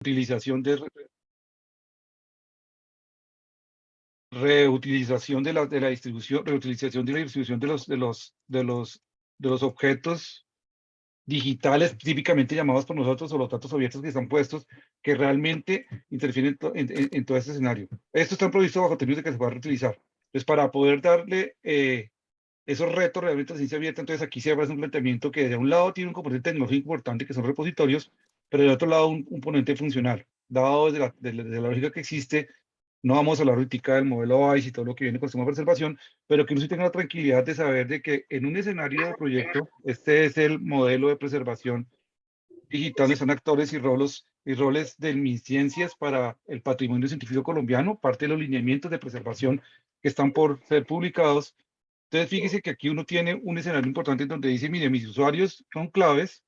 reutilización de reutilización de la, de la distribución, reutilización de la distribución de los, de los, de los, de los objetos digitales típicamente llamados por nosotros o los datos abiertos que están puestos que realmente interfieren en, todo este escenario. Esto está previsto bajo términos de que se pueda reutilizar. Entonces, para poder darle eh, esos retos realmente a ciencia abierta, entonces aquí se hace un planteamiento que de un lado tiene un componente tecnológico importante que son repositorios, pero de otro lado un, componente funcional. Dado desde la, lógica que existe no vamos a hablar ahorita del modelo ICE y todo lo que viene con el sistema de preservación, pero que uno sí tenga la tranquilidad de saber de que en un escenario de proyecto, este es el modelo de preservación digital, están actores y roles, y roles de mis ciencias para el patrimonio científico colombiano, parte de los lineamientos de preservación que están por ser publicados. Entonces, fíjese que aquí uno tiene un escenario importante donde dice, mire, mis usuarios son claves,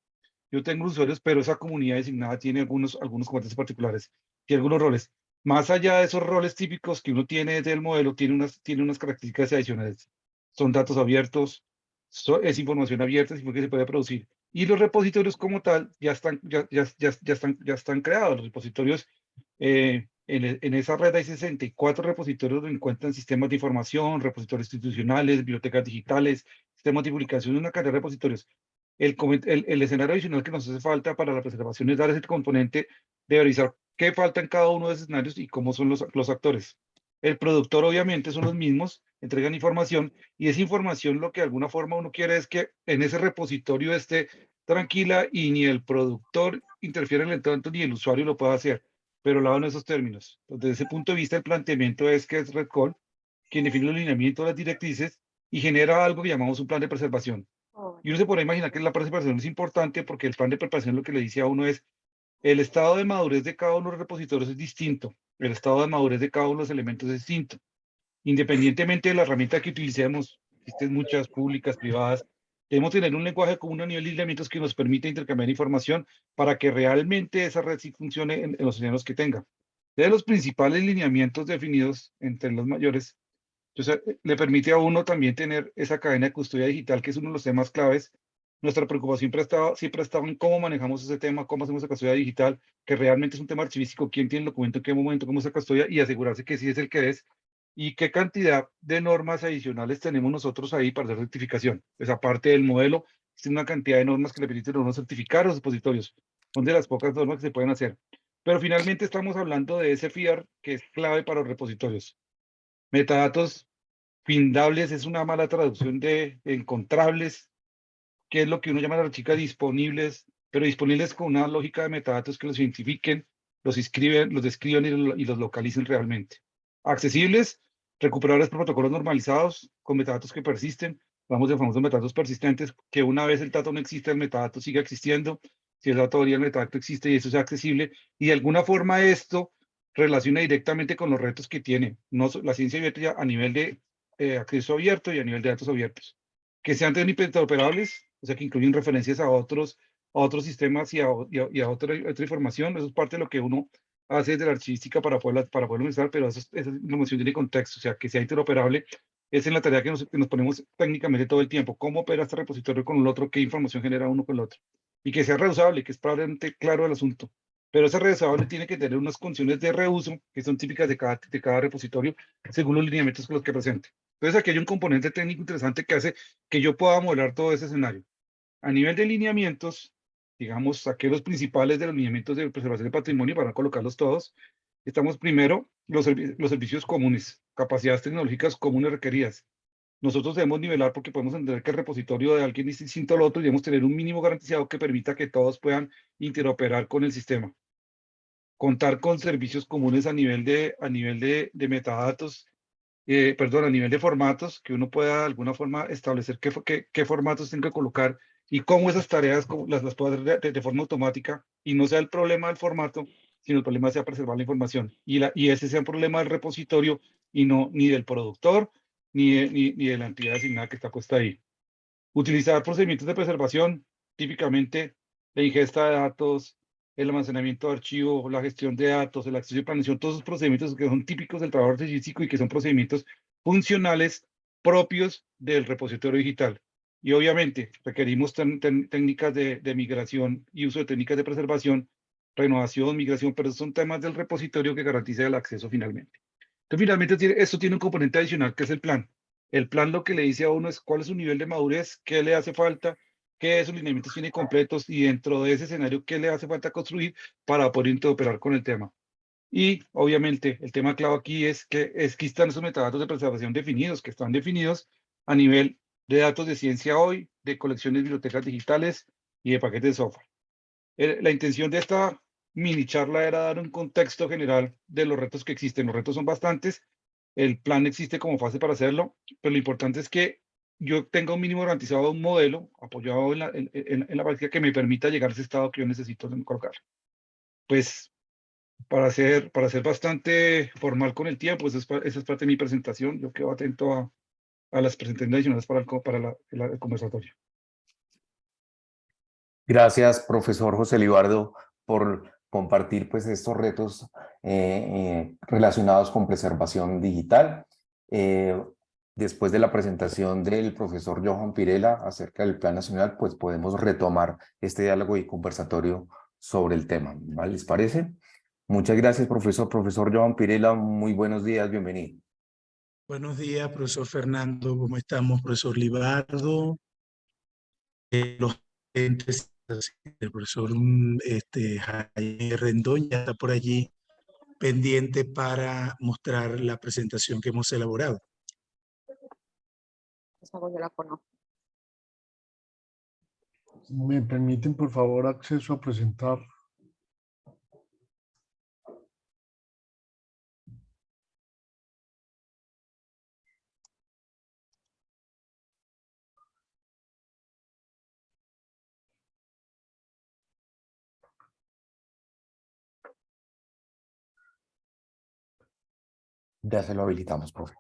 yo tengo usuarios, pero esa comunidad designada tiene algunos, algunos componentes particulares y algunos roles más allá de esos roles típicos que uno tiene del modelo, tiene unas, tiene unas características adicionales. Son datos abiertos, es información abierta, es que se puede producir. Y los repositorios como tal ya están, ya, ya, ya, ya están, ya están creados. Los repositorios, eh, en, en, esa red hay 64 repositorios donde encuentran sistemas de información, repositorios institucionales, bibliotecas digitales, sistemas de publicación, una cantidad de repositorios. El, escenario adicional que nos hace falta para la preservación es dar ese componente de revisar qué falta en cada uno de esos escenarios y cómo son los, actores. El productor obviamente son los mismos, entregan información y esa información lo que de alguna forma uno quiere es que en ese repositorio esté tranquila y ni el productor interfiere en el entorno ni el usuario lo pueda hacer, pero lo esos términos. Desde ese punto de vista el planteamiento es que es Red Call quien define el lineamiento de las directrices y genera algo que llamamos un plan de preservación. Y uno se puede imaginar que la preservación es importante porque el plan de preservación lo que le dice a uno es el estado de madurez de cada uno de los repositorios es distinto. El estado de madurez de cada uno de los elementos es distinto. Independientemente de la herramienta que utilicemos, existen muchas públicas, privadas, debemos tener un lenguaje común a nivel de lineamientos que nos permita intercambiar información para que realmente esa red sí funcione en, los escenarios que tenga. De los principales lineamientos definidos entre los mayores, entonces, le permite a uno también tener esa cadena de custodia digital, que es uno de los temas claves nuestra preocupación siempre ha, estado, siempre ha en cómo manejamos ese tema, cómo hacemos la custodia digital, que realmente es un tema archivístico, quién tiene el documento, en qué momento, cómo se custodia y asegurarse que sí es el que es y qué cantidad de normas adicionales tenemos nosotros ahí para hacer certificación. Esa parte del modelo, es una cantidad de normas que le permiten a uno certificar los dispositorios. Son de las pocas normas que se pueden hacer. Pero finalmente estamos hablando de ese FIAR que es clave para los repositorios. Metadatos findables es una mala traducción de encontrables, que es lo que uno llama a la chica disponibles, pero disponibles con una lógica de metadatos que los identifiquen, los escriben, los describen y, los localicen realmente. Accesibles, recuperables por protocolos normalizados con metadatos que persisten, vamos de famosos metadatos persistentes, que una vez el dato no existe, el metadato sigue existiendo, si el dato el metadato existe y eso es accesible, y de alguna forma esto relaciona directamente con los retos que tiene no, la ciencia abierta a nivel de eh, acceso abierto y a nivel de datos abiertos. Que sean interoperables, o sea, que incluyen referencias a otros, a otros sistemas y a, y a, otra, otra, información. Eso es parte de lo que uno hace de la archivística para poder, para poderlo usar, pero eso, esa información tiene contexto, o sea, que sea interoperable. Es en la tarea que nos, que nos ponemos técnicamente todo el tiempo. ¿Cómo opera este repositorio con el otro? ¿Qué información genera uno con el otro? Y que sea reusable, que es probablemente claro el asunto. Pero ese reusable tiene que tener unas condiciones de reuso que son típicas de cada, de cada repositorio según los lineamientos con los que presente. Entonces aquí hay un componente técnico interesante que hace que yo pueda modelar todo ese escenario. A nivel de lineamientos, digamos, saqué los principales de los lineamientos de preservación del patrimonio para colocarlos todos. Estamos primero, los, los servicios comunes, capacidades tecnológicas comunes requeridas. Nosotros debemos nivelar porque podemos entender que el repositorio de alguien es distinto al otro y debemos tener un mínimo garantizado que permita que todos puedan interoperar con el sistema. Contar con servicios comunes a nivel de, a nivel de, de metadatos eh, perdón, a nivel de formatos, que uno pueda de alguna forma establecer qué, qué, qué formatos tiene que colocar y cómo esas tareas las, las puedo hacer de, de, forma automática y no sea el problema del formato, sino el problema sea preservar la información y, la, y ese sea un problema del repositorio y no ni del productor ni de, ni, ni de la entidad asignada que está puesta ahí. Utilizar procedimientos de preservación, típicamente la ingesta de datos, el almacenamiento de archivos, la gestión de datos, el acceso y planeación, todos esos procedimientos que son típicos del trabajo artístico y que son procedimientos funcionales propios del repositorio digital. Y obviamente requerimos técnicas de, de, migración y uso de técnicas de preservación renovación, migración, pero son temas del repositorio que garantiza el acceso finalmente. Entonces, finalmente, esto tiene un componente adicional que es el plan. El plan lo que le dice a uno es cuál es su nivel de madurez, qué le hace falta, qué esos lineamientos tiene completos y dentro de ese escenario, qué le hace falta construir para poder interoperar con el tema. Y obviamente el tema clave aquí es que, es que están esos metadatos de preservación definidos, que están definidos a nivel de datos de ciencia hoy, de colecciones de bibliotecas digitales y de paquetes de software. La intención de esta mini charla era dar un contexto general de los retos que existen. Los retos son bastantes, el plan existe como fase para hacerlo, pero lo importante es que yo tenga un mínimo garantizado un modelo apoyado en la, en, la práctica que me permita llegar a ese estado que yo necesito colocar. Pues para ser, para ser bastante formal con el tiempo, esa es, esa es parte de mi presentación. Yo quedo atento a, a las presentaciones adicionales para, el, para la, el conversatorio. Gracias, profesor José Libardo, por compartir pues, estos retos eh, eh, relacionados con preservación digital. Eh, después de la presentación del profesor Johan Pirela acerca del Plan Nacional, pues podemos retomar este diálogo y conversatorio sobre el tema. ¿Les parece? Muchas gracias, profesor. Profesor Johan Pirela, muy buenos días, bienvenido. Buenos días, profesor Fernando. ¿Cómo estamos, profesor Libardo? los el profesor mm, este, Jaime Rendón ya está por allí pendiente para mostrar la presentación que hemos elaborado. ¿Me permiten, por favor, acceso a presentar? Ya se lo habilitamos, profe.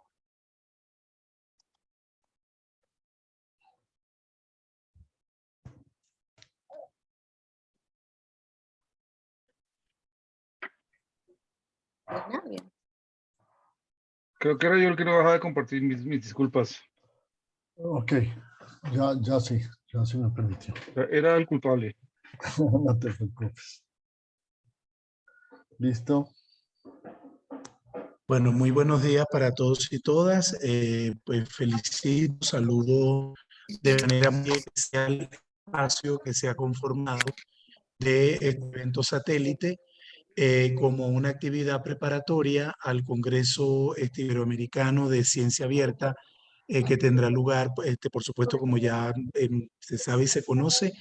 Creo que era yo el que no bajaba de compartir mis, mis disculpas. Ok, ya, ya sí, ya sí me permitió. Era el culpable. no te preocupes. ¿Listo? Bueno, muy buenos días para todos y todas. Eh, pues felicito, saludo de manera muy especial el espacio que se ha conformado de evento satélite eh, como una actividad preparatoria al Congreso este, Iberoamericano de Ciencia Abierta eh, que tendrá lugar, este, por supuesto, como ya em, se sabe y se conoce,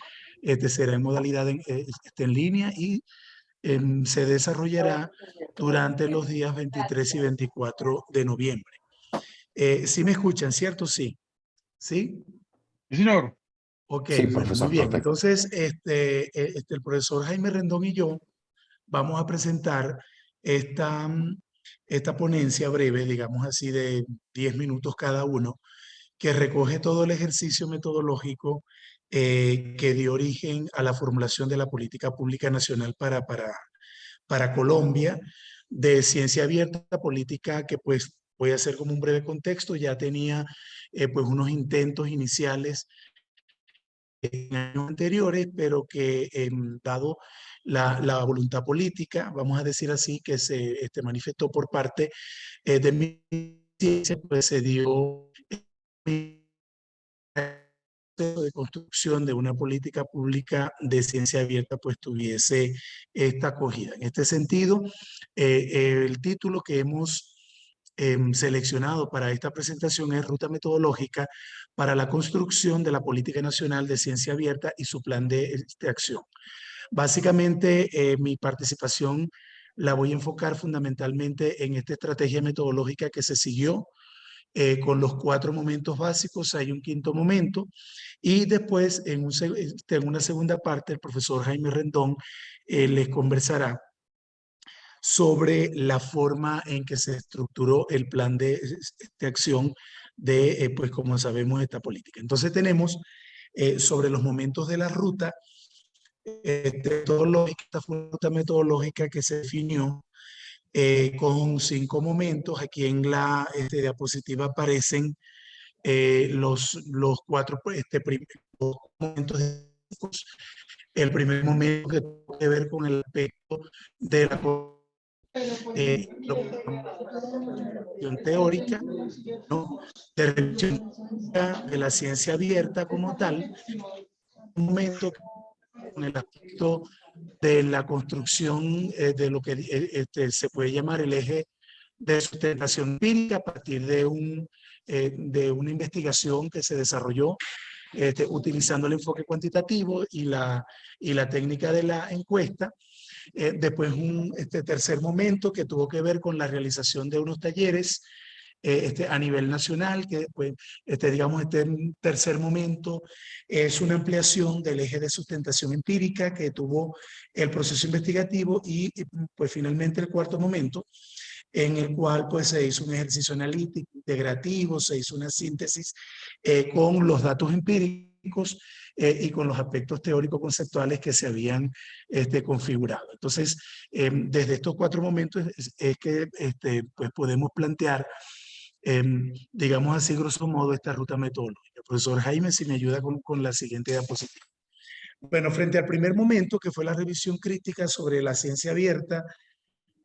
este será en modalidad en, este, en línea y Em, se desarrollará durante los días 23 y 24 de noviembre. Eh, ¿Sí me escuchan, cierto? Sí. ¿Sí? Sí, señor. Ok, muy bien. Entonces, este, e, este, el profesor Jaime Rendón y yo vamos a presentar esta, esta ponencia breve, digamos así, de 10 minutos cada uno, que recoge todo el ejercicio metodológico eh, que dio origen a la formulación de la política pública nacional para, para, para Colombia de ciencia abierta, política que pues voy a hacer como un breve contexto, ya tenía eh, pues unos intentos iniciales en años anteriores, pero que em, dado la, la, voluntad política, vamos a decir así, que se este, manifestó por parte eh, de mi ciencia, pues se dio de construcción de una política pública de ciencia abierta pues tuviese esta acogida. En este sentido, eh, el título que hemos em, seleccionado para esta presentación es Ruta Metodológica para la construcción de la Política Nacional de Ciencia Abierta y su plan de, de acción. Básicamente, eh, mi participación la voy a enfocar fundamentalmente en esta estrategia metodológica que se siguió eh, con los cuatro momentos básicos, hay un quinto momento, y después este, en una segunda parte el profesor Jaime Rendón eh, les conversará sobre la forma en que se estructuró el plan de, de acción de, eh, pues como sabemos, esta política. Entonces tenemos sobre los momentos de la ruta, esta ruta metodológica que se definió eh, con cinco momentos. Aquí en la este, diapositiva aparecen eh, los, los cuatro este, momentos El primer momento que tuvo que ver con el aspecto de la eh, teórica, ¿no? de de la ciencia abierta como tal, un momento con el aspecto de la construcción eh, de lo que eh, este, se puede llamar el eje de sustentación empírica a partir de, un, eh, de una investigación que se desarrolló este, utilizando el enfoque cuantitativo y la, y la técnica de la encuesta. después un este tercer momento que tuvo que ver con la realización de unos talleres este, a nivel nacional, que pues, este, digamos, este tercer momento es una ampliación del eje de sustentación empírica que tuvo el proceso investigativo y, pues finalmente el cuarto momento en el cual pues se hizo un ejercicio analítico, integrativo, se hizo una síntesis eh, con los datos empíricos eh, y con los aspectos teórico-conceptuales que se habían este, configurado. Entonces, em, desde estos cuatro momentos es, que este, pues podemos plantear Em, digamos así, grosso modo, esta ruta metodológica. Profesor Jaime, si me ayuda con, con la siguiente diapositiva. Bueno, frente al primer momento, que fue la revisión crítica sobre la ciencia abierta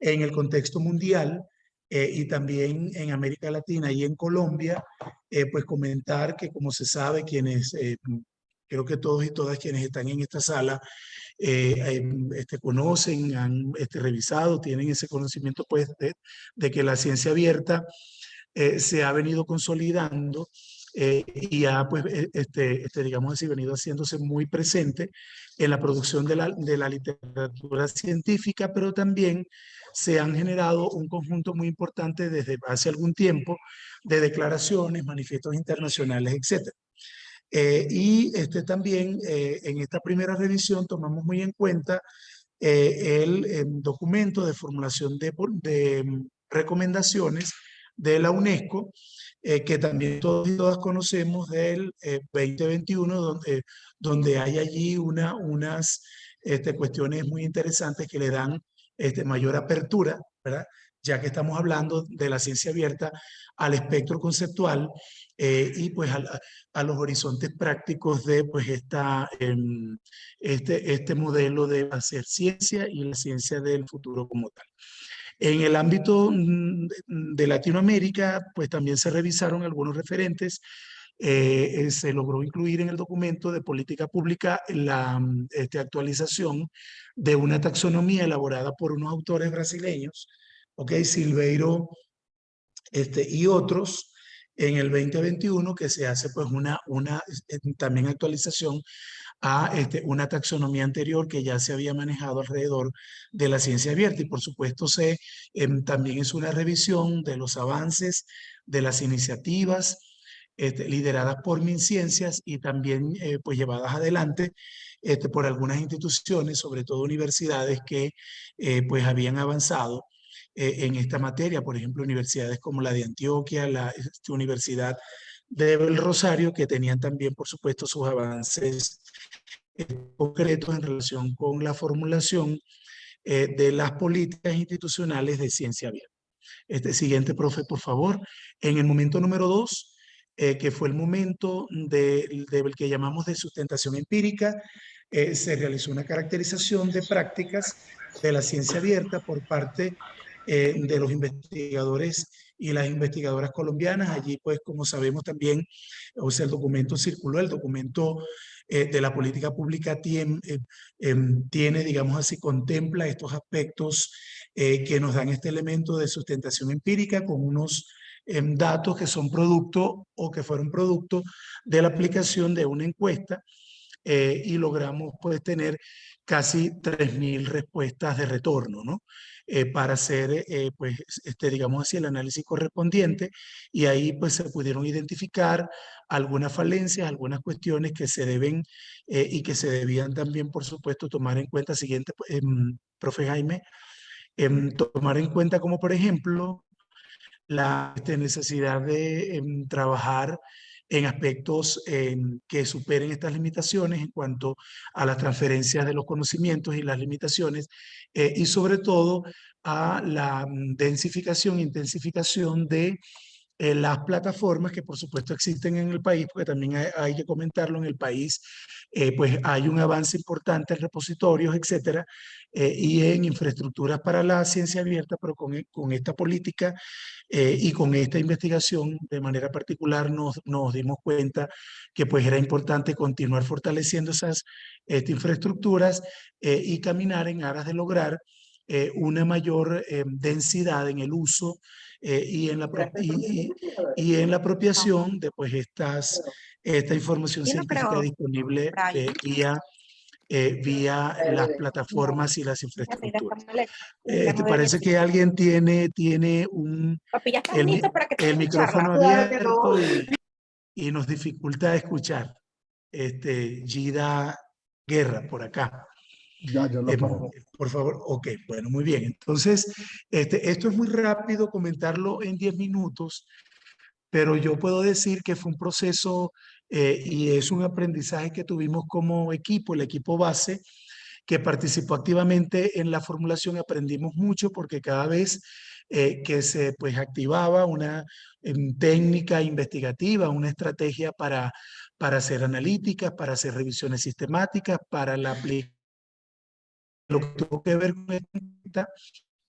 en el contexto mundial eh, y también en América Latina y en Colombia, eh, pues comentar que como se sabe, quienes, eh, creo que todos y todas quienes están en esta sala, este, conocen, han este, revisado, tienen ese conocimiento pues de, de que la ciencia abierta eh, se ha venido consolidando eh, y ha, pues, eh, este, este, digamos así, venido haciéndose muy presente en la producción de la, de la literatura científica, pero también se han generado un conjunto muy importante desde hace algún tiempo de declaraciones, manifiestos internacionales, etc. y este, también en esta primera revisión tomamos muy en cuenta el, documento de formulación de, de mm, recomendaciones de la UNESCO, eh, que también todos y todas conocemos del 2021, eh, donde, donde hay allí una, unas este, cuestiones muy interesantes que le dan este, mayor apertura, ¿verdad? ya que estamos hablando de la ciencia abierta al espectro conceptual eh, y pues a, los horizontes prácticos de pues esta, em, este, este modelo de hacer ciencia y la ciencia del futuro como tal. En el ámbito de Latinoamérica, pues también se revisaron algunos referentes. Eh, eh, se logró incluir en el documento de política pública la mm, este, actualización de una taxonomía elaborada por unos autores brasileños, ok, Silveiro este, y otros, en el 2021 que se hace pues una, una eh, también actualización a este, una taxonomía anterior que ya se había manejado alrededor de la ciencia abierta. Y por supuesto se, em, también es una revisión de los avances de las iniciativas este, lideradas por MinCiencias y también eh, pues llevadas adelante este, por algunas instituciones, sobre todo universidades que eh, pues habían avanzado eh, en esta materia, por ejemplo, universidades como la de Antioquia, la este, Universidad del Rosario, que tenían también, por supuesto, sus avances eh, concretos en relación con la formulación eh, de las políticas institucionales de ciencia abierta. Este siguiente, profe, por favor. En el momento número dos, eh, que fue el momento del de, que llamamos de sustentación empírica, se realizó una caracterización de prácticas de la ciencia abierta por parte de los investigadores y las investigadoras colombianas. Allí, pues, como sabemos también, o sea, el documento circuló, el documento eh, de la política pública tiene, eh, em, tiene, digamos así, contempla estos aspectos eh, que nos dan este elemento de sustentación empírica con unos em, datos que son producto o que fueron producto de la aplicación de una encuesta y logramos pues tener casi 3.000 respuestas de retorno, ¿no? Eh, para hacer, eh, pues, este, digamos así, el análisis correspondiente y ahí pues se pudieron identificar algunas falencias, algunas cuestiones que se deben eh, y que se debían también, por supuesto, tomar en cuenta, siguiente, em, profe Jaime, em, tomar en cuenta como, por ejemplo, la este, necesidad de em, trabajar en aspectos que superen estas limitaciones en cuanto a las transferencias de los conocimientos y las limitaciones eh, y sobre todo a la mm, densificación, intensificación de eh, las plataformas que por supuesto existen en el país, porque también hay, que comentarlo en el país, eh, pues hay un avance importante en repositorios, etcétera, eh, y en infraestructuras para la ciencia abierta, pero con, con esta política y con esta investigación de manera particular nos, nos dimos cuenta que pues era importante continuar fortaleciendo esas estas infraestructuras y caminar en aras de lograr una mayor densidad en el uso eh, y, en la y, y, en la apropiación de pues estas, esta información científica disponible eh, vía, eh, vía las plataformas y las infraestructuras. ¿Te parece que alguien tiene, tiene un, el, el micrófono abierto y, y, nos dificulta escuchar? Este, Gida Guerra, por acá. Ya, ya lo eh, por favor, ok, bueno, muy bien. Entonces, este, esto es muy rápido comentarlo en 10 minutos, pero yo puedo decir que fue un proceso eh, y es un aprendizaje que tuvimos como equipo, el equipo base, que participó activamente en la formulación. Aprendimos mucho porque cada vez eh, que se pues, activaba una em, técnica investigativa, una estrategia para, para hacer analíticas, para hacer revisiones sistemáticas, para la aplicación lo que tuvo que ver con esta,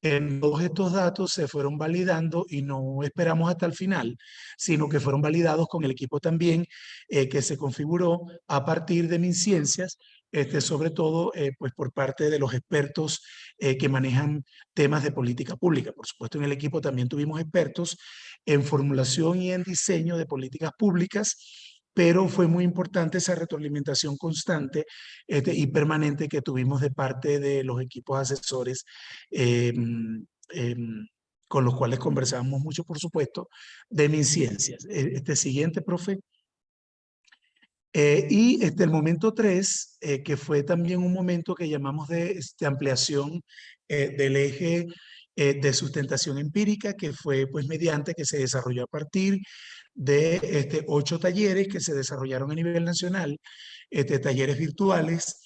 en todos estos datos se fueron validando y no esperamos hasta el final, sino que fueron validados con el equipo también eh, que se configuró a partir de MinCiencias, este, sobre todo eh, pues por parte de los expertos eh, que manejan temas de política pública. Por supuesto, en el equipo también tuvimos expertos en formulación y en diseño de políticas públicas, pero fue muy importante esa retroalimentación constante este, y permanente que tuvimos de parte de los equipos asesores em, em, con los cuales conversábamos mucho, por supuesto, de mis ciencias. E, este siguiente, profe. Eh, y este, el momento 3, eh, que fue también un momento que llamamos de este, ampliación eh, del eje de sustentación empírica, que fue pues mediante que se desarrolló a partir de este, ocho talleres que se desarrollaron a nivel nacional, este, talleres virtuales,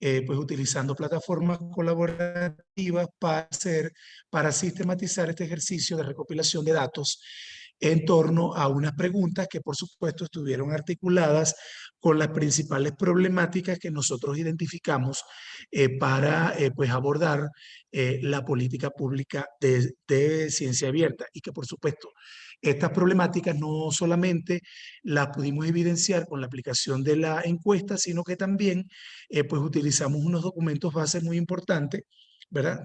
eh, pues utilizando plataformas colaborativas para, hacer, para sistematizar este ejercicio de recopilación de datos en torno a unas preguntas que por supuesto estuvieron articuladas con las principales problemáticas que nosotros identificamos eh, para eh, pues abordar la política pública de, de, ciencia abierta y que por supuesto estas problemáticas no solamente las pudimos evidenciar con la aplicación de la encuesta, sino que también eh, pues utilizamos unos documentos base muy importantes, ¿verdad?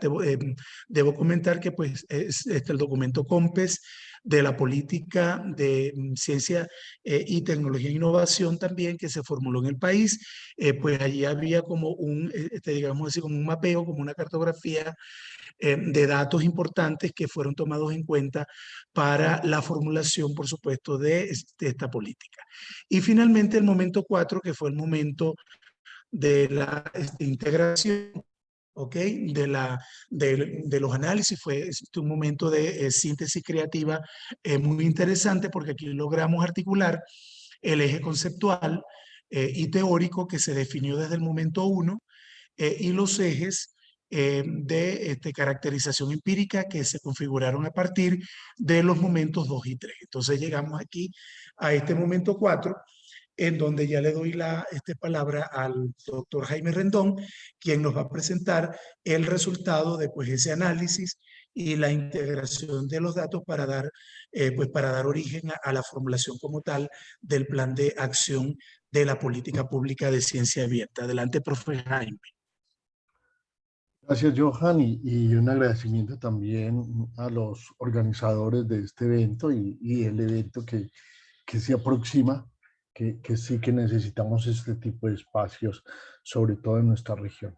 Debo, comentar que pues es, este, el documento COMPES de la política de mm, ciencia eh, y tecnología e innovación también que se formuló en el país, pues allí había como un, este, digamos así, como un mapeo, como una cartografía eh, de datos importantes que fueron tomados en cuenta para la formulación, por supuesto, de, esta política. Y finalmente el momento cuatro, que fue el momento de la este, integración ¿ok? De, la, de, de, los análisis fue un momento de eh, síntesis creativa eh, muy interesante porque aquí logramos articular el eje conceptual y teórico que se definió desde el momento uno y los ejes eh, de este, caracterización empírica que se configuraron a partir de los momentos 2 y 3. Entonces llegamos aquí a este momento 4, en donde ya le doy la este, palabra al doctor Jaime Rendón, quien nos va a presentar el resultado de pues, ese análisis y la integración de los datos para dar, eh, pues, para dar origen a, a, la formulación como tal del plan de acción de la política pública de ciencia abierta. Adelante, profe Jaime. Gracias, Johan, y, un agradecimiento también a los organizadores de este evento y, el evento que, que se aproxima, que, que, sí que necesitamos este tipo de espacios, sobre todo en nuestra región.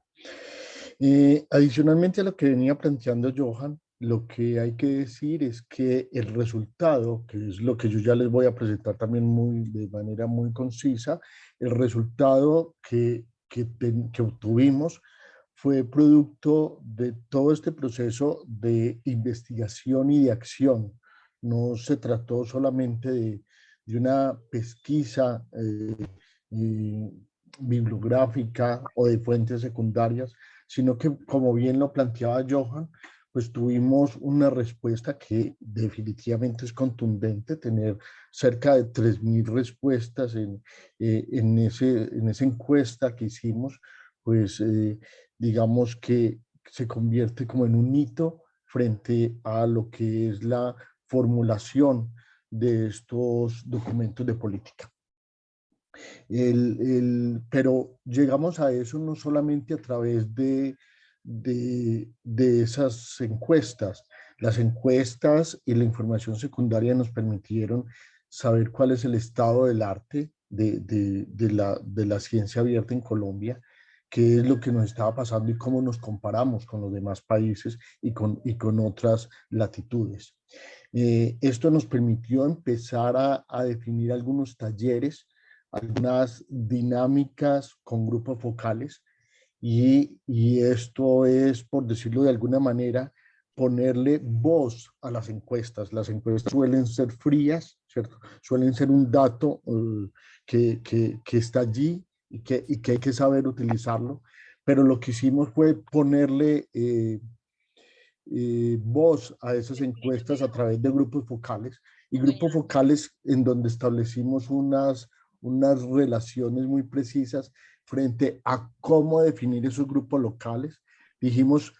Eh, adicionalmente a lo que venía planteando Johan, lo que hay que decir es que el resultado, que es lo que yo ya les voy a presentar también muy, de manera muy concisa, el resultado que, que, que obtuvimos fue producto de todo este proceso de investigación y de acción. No se trató solamente de, de una pesquisa eh, bibliográfica o de fuentes secundarias, sino que, como bien lo planteaba Johan, pues tuvimos una respuesta que definitivamente es contundente, tener cerca de 3.000 respuestas en, eh, en, ese, en esa encuesta que hicimos, pues eh, digamos que se convierte como en un hito frente a lo que es la formulación de estos documentos de política. El, el, pero llegamos a eso no solamente a través de de, esas encuestas. Las encuestas y la información secundaria nos permitieron saber cuál es el estado del arte de, la, de la ciencia abierta en Colombia, qué es lo que nos estaba pasando y cómo nos comparamos con los demás países y con, y con otras latitudes. Eh, esto nos permitió empezar a, a, definir algunos talleres, algunas dinámicas con grupos focales y, esto es, por decirlo de alguna manera, ponerle voz a las encuestas. Las encuestas suelen ser frías, ¿cierto? Suelen ser un dato eh, que, que, está allí y que, y que hay que saber utilizarlo, pero lo que hicimos fue ponerle eh, eh, voz a esas encuestas a través de grupos focales y grupos focales en donde establecimos unas, unas relaciones muy precisas frente a cómo definir esos grupos locales. Dijimos,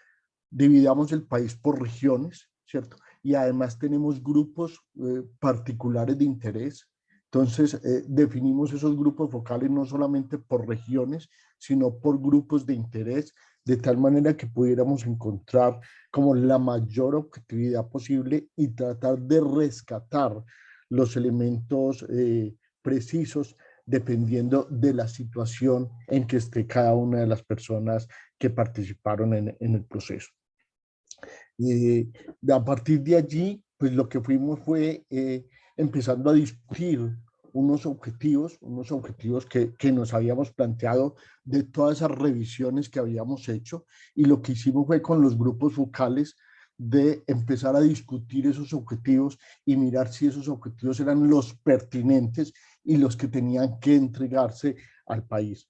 dividamos el país por regiones, ¿cierto? Y además tenemos grupos eh, particulares de interés. Entonces, eh, definimos esos grupos focales no solamente por regiones, sino por grupos de interés, de tal manera que pudiéramos encontrar como la mayor objetividad posible y tratar de rescatar los elementos eh, precisos dependiendo de la situación en que esté cada una de las personas que participaron en, el proceso. y a partir de allí, pues lo que fuimos fue eh, empezando a discutir unos objetivos, unos objetivos que, que, nos habíamos planteado de todas esas revisiones que habíamos hecho y lo que hicimos fue con los grupos focales de empezar a discutir esos objetivos y mirar si esos objetivos eran los pertinentes y los que tenían que entregarse al país.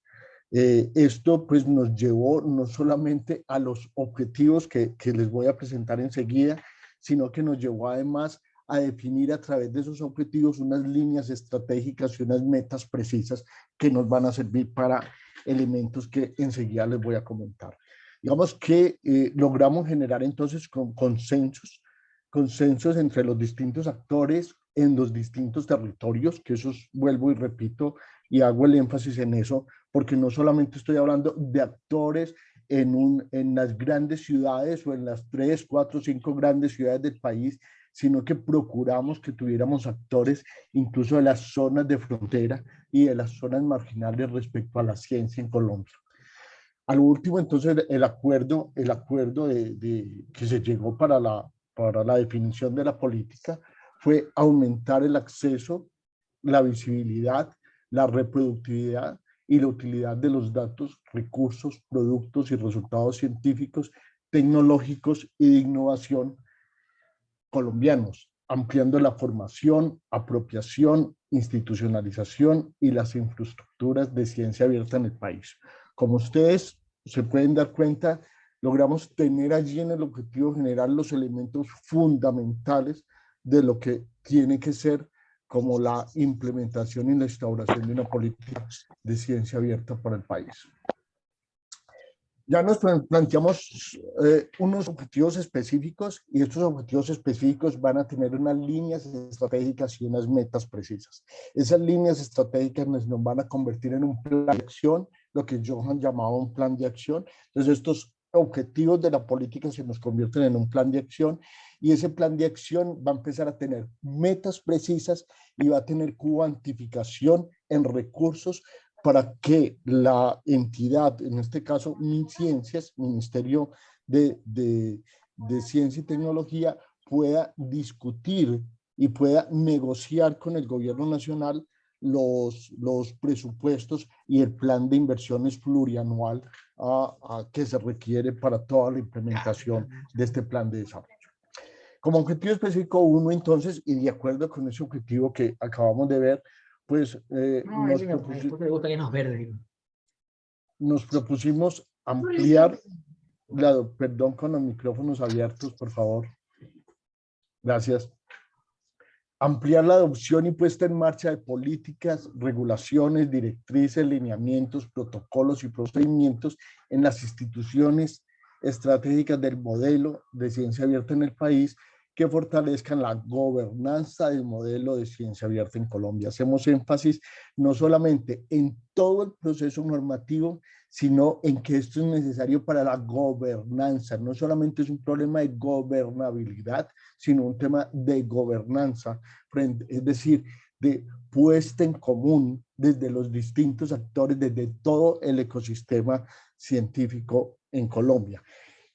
Eh, esto pues nos llevó no solamente a los objetivos que, que les voy a presentar enseguida, sino que nos llevó además a definir a través de esos objetivos unas líneas estratégicas y unas metas precisas que nos van a servir para elementos que enseguida les voy a comentar. Digamos que eh, logramos generar entonces con consensos, consensos entre los distintos actores en los distintos territorios, que eso vuelvo y repito y hago el énfasis en eso, porque no solamente estoy hablando de actores en, un, en las grandes ciudades o en las tres, cuatro, cinco grandes ciudades del país, sino que procuramos que tuviéramos actores incluso de las zonas de frontera y de las zonas marginales respecto a la ciencia en Colombia. Al último, entonces, el acuerdo, el acuerdo de, que se llegó para la, para la definición de la política fue aumentar el acceso, la visibilidad, la reproductividad y la utilidad de los datos, recursos, productos y resultados científicos, tecnológicos y de innovación colombianos, ampliando la formación, apropiación, institucionalización y las infraestructuras de ciencia abierta en el país. Como ustedes se pueden dar cuenta, logramos tener allí en el objetivo general los elementos fundamentales de lo que tiene que ser como la implementación y la instauración de una política de ciencia abierta para el país. Ya nos planteamos eh, unos objetivos específicos y estos objetivos específicos van a tener unas líneas estratégicas y unas metas precisas. Esas líneas estratégicas nos, nos van a convertir en un plan de acción lo que Johan llamaba un plan de acción. Entonces estos objetivos de la política se nos convierten en un plan de acción y ese plan de acción va a empezar a tener metas precisas y va a tener cuantificación en recursos para que la entidad, en este caso MinCiencias, Ministerio de, de, de Ciencia y Tecnología, pueda discutir y pueda negociar con el gobierno nacional los, los presupuestos y el plan de inversiones plurianual a, que se requiere para toda la implementación de este plan de desarrollo. Como objetivo específico uno, entonces, y de acuerdo con ese objetivo que acabamos de ver, pues eh, nos, propusimos, nos propusimos ampliar la, perdón con los micrófonos abiertos, por favor. Gracias. Ampliar la adopción y puesta en marcha de políticas, regulaciones, directrices, lineamientos, protocolos y procedimientos en las instituciones estratégicas del modelo de ciencia abierta en el país que fortalezcan la gobernanza del modelo de ciencia abierta en Colombia. Hacemos énfasis no solamente en todo el proceso normativo, sino en que esto es necesario para la gobernanza. No solamente es un problema de gobernabilidad, sino un tema de gobernanza, es decir, de puesta en común desde los distintos actores, desde todo el ecosistema científico en Colombia.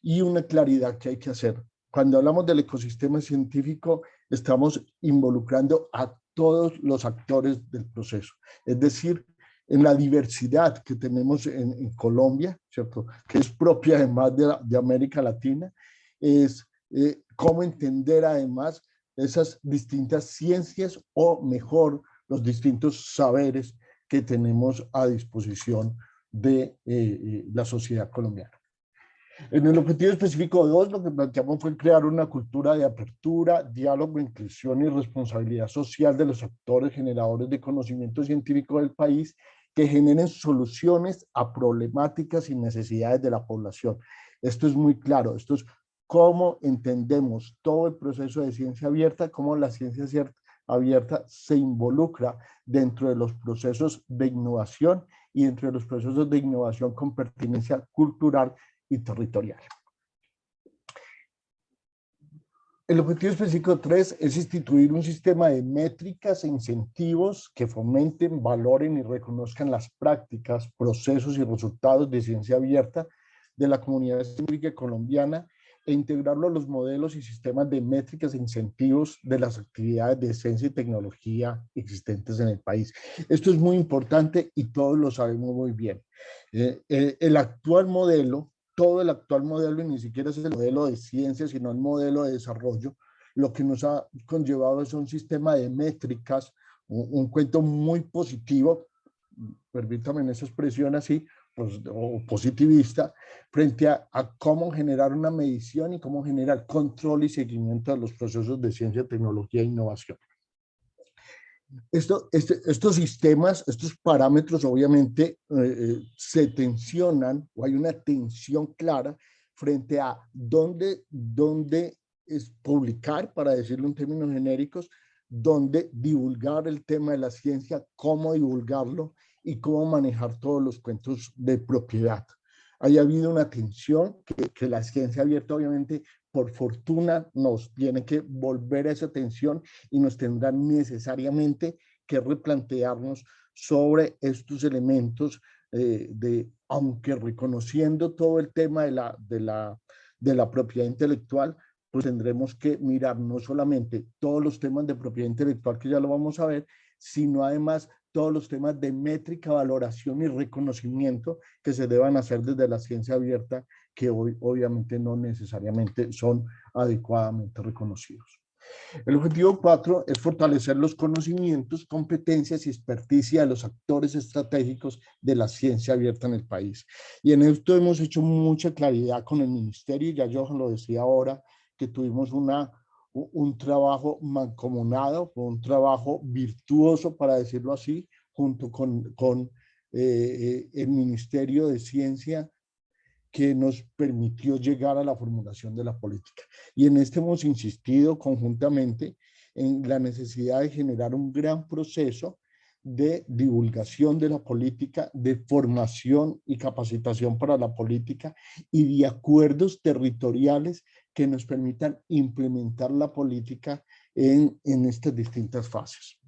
Y una claridad que hay que hacer. Cuando hablamos del ecosistema científico, estamos involucrando a todos los actores del proceso. Es decir, en la diversidad que tenemos en, Colombia, ¿cierto? que es propia además de, de América Latina, es eh, cómo entender además esas distintas ciencias o mejor los distintos saberes que tenemos a disposición de eh, eh, la sociedad colombiana. En el objetivo específico 2, lo que planteamos fue crear una cultura de apertura, diálogo, inclusión y responsabilidad social de los actores generadores de conocimiento científico del país que generen soluciones a problemáticas y necesidades de la población. Esto es muy claro, esto es cómo entendemos todo el proceso de ciencia abierta, cómo la ciencia abierta se involucra dentro de los procesos de innovación y dentro de los procesos de innovación con pertinencia cultural y territorial. El objetivo específico 3 es instituir un sistema de métricas e incentivos que fomenten, valoren y reconozcan las prácticas, procesos y resultados de ciencia abierta de la comunidad científica colombiana e integrarlo a los modelos y sistemas de métricas e incentivos de las actividades de ciencia y tecnología existentes en el país. Esto es muy importante y todos lo sabemos muy bien. Eh, eh, el actual modelo todo el actual modelo, y ni siquiera es el modelo de ciencia, sino el modelo de desarrollo, lo que nos ha conllevado es un sistema de métricas, un, cuento muy positivo, permítame en esa expresión así, pues, o positivista, frente a, a, cómo generar una medición y cómo generar control y seguimiento de los procesos de ciencia, tecnología e innovación. Esto, este, estos sistemas, estos parámetros obviamente eh, eh, se tensionan o hay una tensión clara frente a dónde, dónde es publicar, para decirlo en términos genéricos, dónde divulgar el tema de la ciencia, cómo divulgarlo y cómo manejar todos los cuentos de propiedad. Haya habido una tensión que, que la ciencia abierta obviamente por fortuna nos tiene que volver a esa atención y nos tendrá necesariamente que replantearnos sobre estos elementos eh, de, aunque reconociendo todo el tema de la, de, la, de la propiedad intelectual, pues tendremos que mirar no solamente todos los temas de propiedad intelectual, que ya lo vamos a ver, sino además todos los temas de métrica, valoración y reconocimiento que se deban hacer desde la ciencia abierta que hoy obviamente no necesariamente son adecuadamente reconocidos. El objetivo 4 es fortalecer los conocimientos, competencias y experticia de los actores estratégicos de la ciencia abierta en el país. Y en esto hemos hecho mucha claridad con el ministerio, ya yo lo decía ahora, que tuvimos una, un trabajo mancomunado, un trabajo virtuoso, para decirlo así, junto con, eh, eh, el Ministerio de Ciencia que nos permitió llegar a la formulación de la política. Y en este hemos insistido conjuntamente en la necesidad de generar un gran proceso de divulgación de la política, de formación y capacitación para la política y de acuerdos territoriales que nos permitan implementar la política en, en estas distintas fases.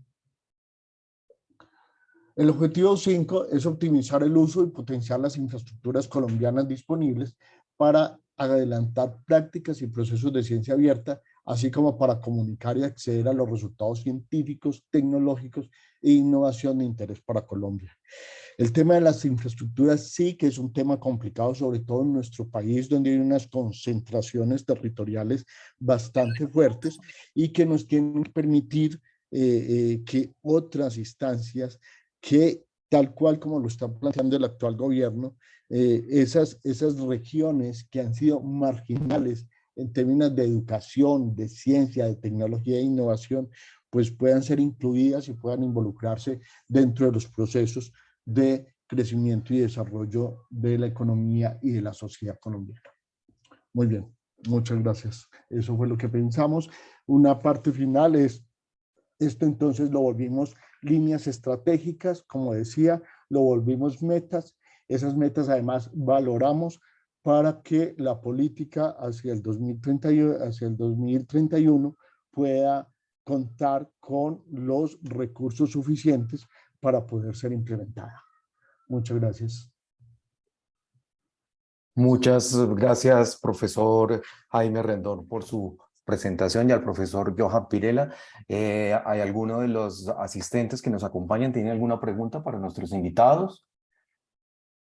El objetivo 5 es optimizar el uso y potenciar las infraestructuras colombianas disponibles para adelantar prácticas y procesos de ciencia abierta, así como para comunicar y acceder a los resultados científicos, tecnológicos e innovación de interés para Colombia. El tema de las infraestructuras sí que es un tema complicado, sobre todo en nuestro país, donde hay unas concentraciones territoriales bastante fuertes y que nos tienen que permitir eh, eh, que otras instancias que tal cual como lo está planteando el actual gobierno, eh, esas, esas regiones que han sido marginales en términos de educación, de ciencia, de tecnología e innovación, pues puedan ser incluidas y puedan involucrarse dentro de los procesos de crecimiento y desarrollo de la economía y de la sociedad colombiana. Muy bien, muchas gracias. Eso fue lo que pensamos. Una parte final es, esto entonces lo volvimos líneas estratégicas, como decía, lo volvimos metas. Esas metas además valoramos para que la política hacia el, 2031, hacia el 2031 pueda contar con los recursos suficientes para poder ser implementada. Muchas gracias. Muchas gracias, profesor Jaime Rendón, por su presentación y al profesor Johan Pirela. Eh, ¿Hay alguno de los asistentes que nos acompañan? ¿Tiene alguna pregunta para nuestros invitados?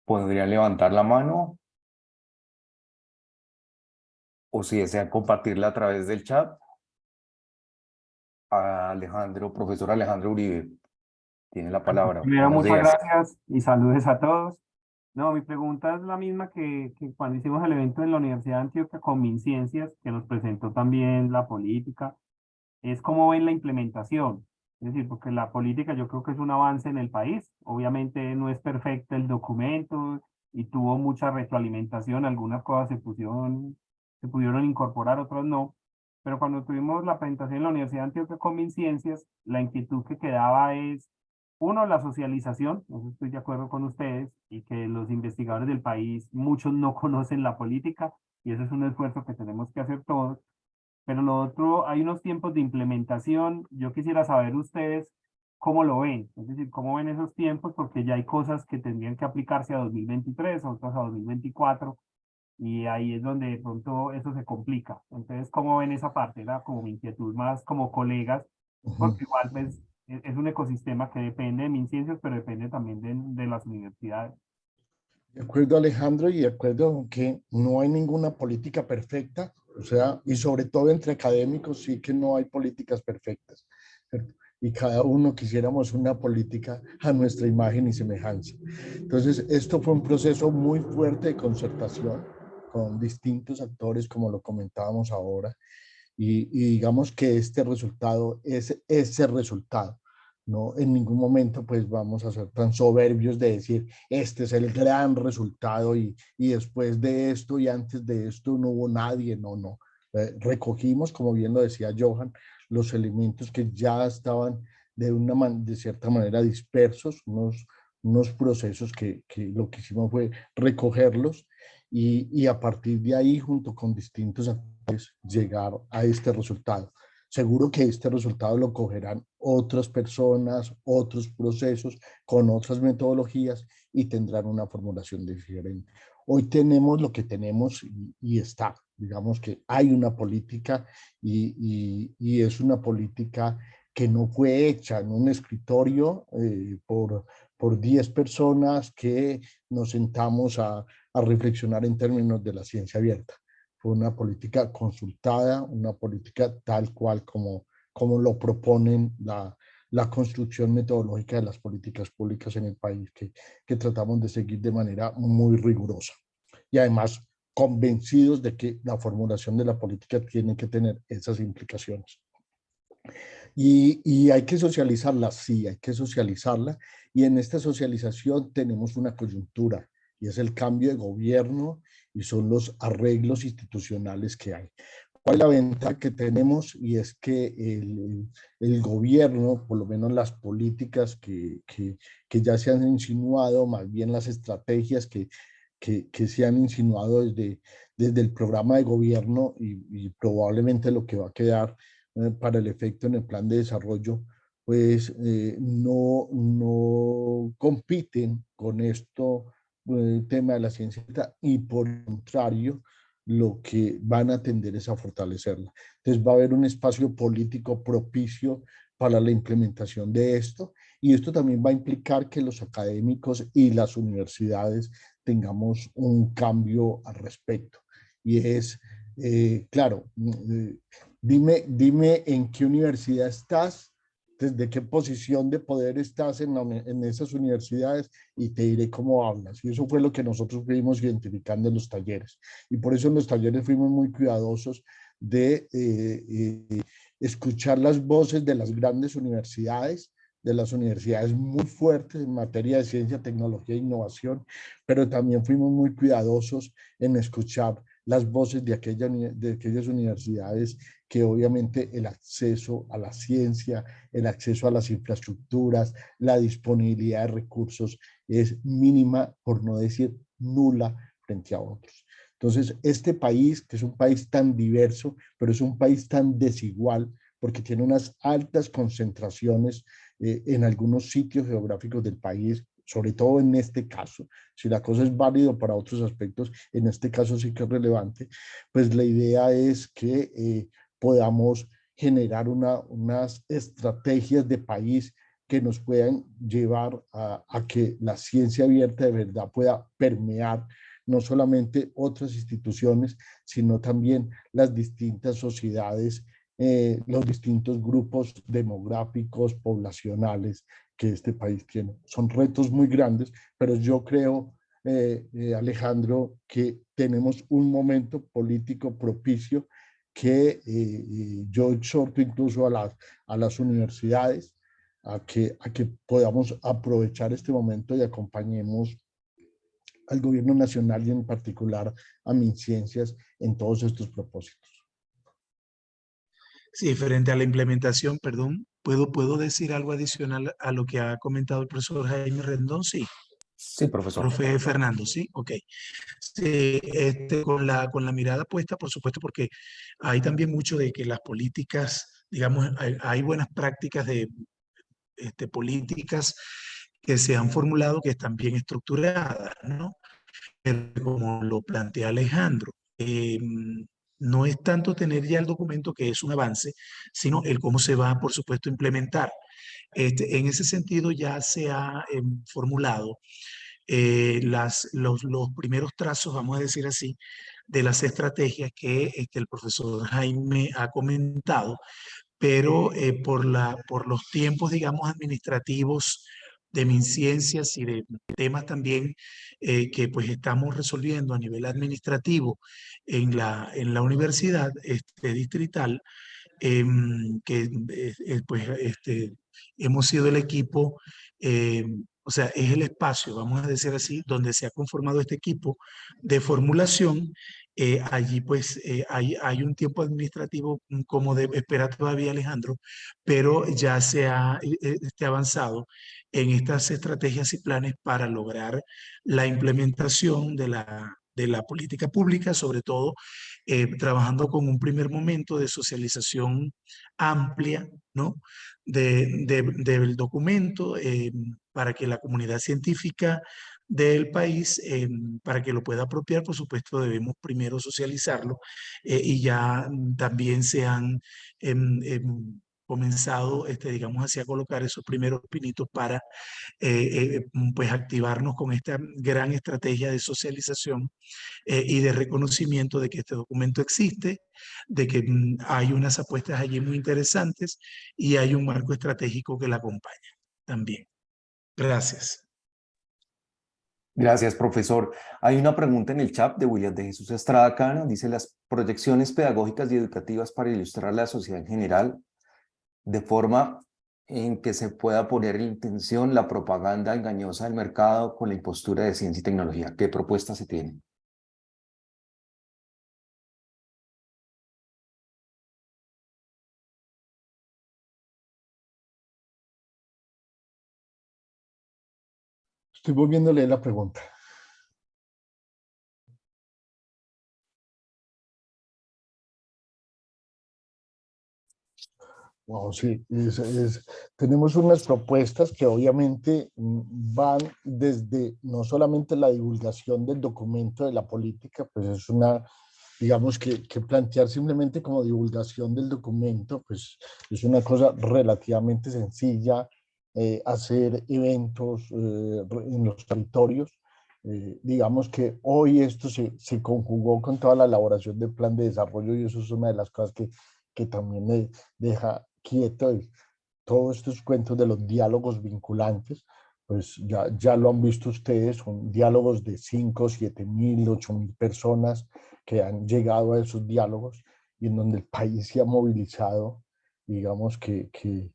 ¿Podrían levantar la mano? O si desean compartirla a través del chat. Alejandro, profesor Alejandro Uribe, tiene la palabra. Primero, muchas gracias y saludos a todos. No, mi pregunta es la misma que, que, cuando hicimos el evento en la Universidad de Antioquia con MinCiencias, que nos presentó también la política, es cómo ven la implementación. Es decir, porque la política yo creo que es un avance en el país. Obviamente no es perfecto el documento y tuvo mucha retroalimentación. Algunas cosas se pusieron, se pudieron incorporar, otras no. Pero cuando tuvimos la presentación en la Universidad de Antioquia con MinCiencias, la inquietud que quedaba es, uno, la socialización, estoy de acuerdo con ustedes, y que los investigadores del país, muchos no conocen la política, y eso es un esfuerzo que tenemos que hacer todos. Pero lo otro, hay unos tiempos de implementación, yo quisiera saber ustedes cómo lo ven, es decir, cómo ven esos tiempos, porque ya hay cosas que tendrían que aplicarse a 2023, otras a 2024, y ahí es donde de pronto eso se complica. Entonces, ¿cómo ven esa parte? Era como mi inquietud más como colegas, porque igual pues, e-, es un ecosistema que depende de MinCiencias, pero depende también de, de las universidades. De acuerdo, Alejandro, y de acuerdo que no hay ninguna política perfecta, o sea, y sobre todo entre académicos sí que no hay políticas perfectas, y cada uno quisiéramos una política a nuestra imagen y semejanza. Entonces, esto fue un proceso muy fuerte de concertación, con distintos actores, como lo comentábamos ahora, y, digamos que este resultado es ese resultado. No, en ningún momento pues vamos a ser tan soberbios de decir este es el gran resultado y, y después de esto y antes de esto no hubo nadie, no, no. Eh, recogimos, como bien lo decía Johan, los elementos que ya estaban de, una de cierta manera dispersos, unos, unos procesos que, que lo que hicimos fue recogerlos y, a partir de ahí, junto con distintos actores, llegar a este resultado. Seguro que este resultado lo cogerán otras personas, otros procesos, con otras metodologías y tendrán una formulación diferente. Hoy tenemos lo que tenemos y, está. Digamos que hay una política y, y, es una política que no fue hecha en un escritorio eh, por, por 10 personas que nos sentamos a, a reflexionar en términos de la ciencia abierta. Fue una política consultada, una política tal cual como, como lo proponen la, la construcción metodológica de las políticas públicas en el país, que, que tratamos de seguir de manera muy rigurosa. Y además convencidos de que la formulación de la política tiene que tener esas implicaciones. Y, y, hay que socializarla, sí, hay que socializarla. Y en esta socialización tenemos una coyuntura y es el cambio de gobierno y son los arreglos institucionales que hay. ¿Cuál es la ventaja que tenemos? Y es que el, el gobierno, por lo menos las políticas que, que, que, ya se han insinuado, más bien las estrategias que, que, que se han insinuado desde, desde el programa de gobierno y, y probablemente lo que va a quedar para el efecto en el plan de desarrollo, pues eh, no, no compiten con esto el tema de la ciencia y por contrario, lo que van a tender es a fortalecerla. Entonces va a haber un espacio político propicio para la implementación de esto y esto también va a implicar que los académicos y las universidades tengamos un cambio al respecto. Y es, eh, claro, eh, dime, dime en qué universidad estás desde qué posición de poder estás en, esas universidades y te diré cómo hablas. Y eso fue lo que nosotros fuimos identificando en los talleres. Y por eso en los talleres fuimos muy cuidadosos de eh, eh, escuchar las voces de las grandes universidades, de las universidades muy fuertes en materia de ciencia, tecnología e innovación, pero también fuimos muy cuidadosos en escuchar las voces de, aquella, de aquellas universidades que obviamente el acceso a la ciencia, el acceso a las infraestructuras, la disponibilidad de recursos es mínima, por no decir nula, frente a otros. Entonces, este país, que es un país tan diverso, pero es un país tan desigual, porque tiene unas altas concentraciones eh, en algunos sitios geográficos del país, sobre todo en este caso, si la cosa es válido para otros aspectos, en este caso sí que es relevante, pues la idea es que eh, podamos generar una, unas estrategias de país que nos puedan llevar a, a que la ciencia abierta de verdad pueda permear no solamente otras instituciones, sino también las distintas sociedades, eh, los distintos grupos demográficos, poblacionales que este país tiene. Son retos muy grandes, pero yo creo, eh, eh, Alejandro, que tenemos un momento político propicio que eh, yo exhorto incluso a las, a las universidades a que, a que podamos aprovechar este momento y acompañemos al gobierno nacional y en particular a MinCiencias en todos estos propósitos. Sí, frente a la implementación, perdón, ¿puedo, ¿puedo decir algo adicional a lo que ha comentado el profesor Jaime Rendón? Sí. Sí, profesor. Profe Fernando, sí, ok. Sí, este, con, la, con la mirada puesta, por supuesto, porque hay también mucho de que las políticas, digamos, hay, hay buenas prácticas de este, políticas que se han formulado que están bien estructuradas, ¿no? Pero como lo plantea Alejandro, eh, no es tanto tener ya el documento que es un avance, sino el cómo se va, por supuesto, a implementar. Este, en ese sentido ya se ha eh, formulado eh, las, los, los, primeros trazos, vamos a decir así, de las estrategias que este, el profesor Jaime ha comentado, pero eh, por, la, por los tiempos, digamos, administrativos de MinCiencias y de temas también eh, que pues estamos resolviendo a nivel administrativo en la, en la universidad este, distrital, eh, que pues este, hemos sido el equipo eh, o sea, es el espacio, vamos a decir así, donde se ha conformado este equipo de formulación. Eh, allí pues eh, hay, hay un tiempo administrativo mm, como de espera todavía Alejandro, pero ya se ha este, avanzado en estas estrategias y planes para lograr la implementación de la, de la política pública, sobre todo trabajando con un primer momento de socialización amplia, ¿no? De, de, del documento para que la comunidad científica del país, eh, para que lo pueda apropiar, por supuesto, debemos primero socializarlo eh, y ya también se han em, em, comenzado, este, digamos así, a colocar esos primeros pinitos para eh, eh, pues activarnos con esta gran estrategia de socialización y de reconocimiento de que este documento existe, de que mm, hay unas apuestas allí muy interesantes y hay un marco estratégico que la acompaña también. Gracias. Gracias, profesor. Hay una pregunta en el chat de William de Jesús Estrada Cano. Dice, las proyecciones pedagógicas y educativas para ilustrar la sociedad en general de forma en que se pueda poner en intención la propaganda engañosa del mercado con la impostura de ciencia y tecnología. ¿Qué propuesta se tiene? Estoy leer la pregunta. Wow, sí, tenemos unas propuestas que obviamente van desde no solamente la divulgación del documento de la política, pues es una, digamos que, que plantear simplemente como divulgación del documento, pues es una cosa relativamente sencilla, eh, hacer eventos eh, en los territorios. Eh, digamos que hoy esto se, se conjugó con toda la elaboración del plan de desarrollo y eso es una de las cosas que, que también me deja quieto. Todos estos cuentos de los diálogos vinculantes, pues ya, ya lo han visto ustedes, son diálogos de 5, 7 mil, 8 mil personas que han llegado a esos diálogos y en donde el país se ha movilizado, digamos que, que,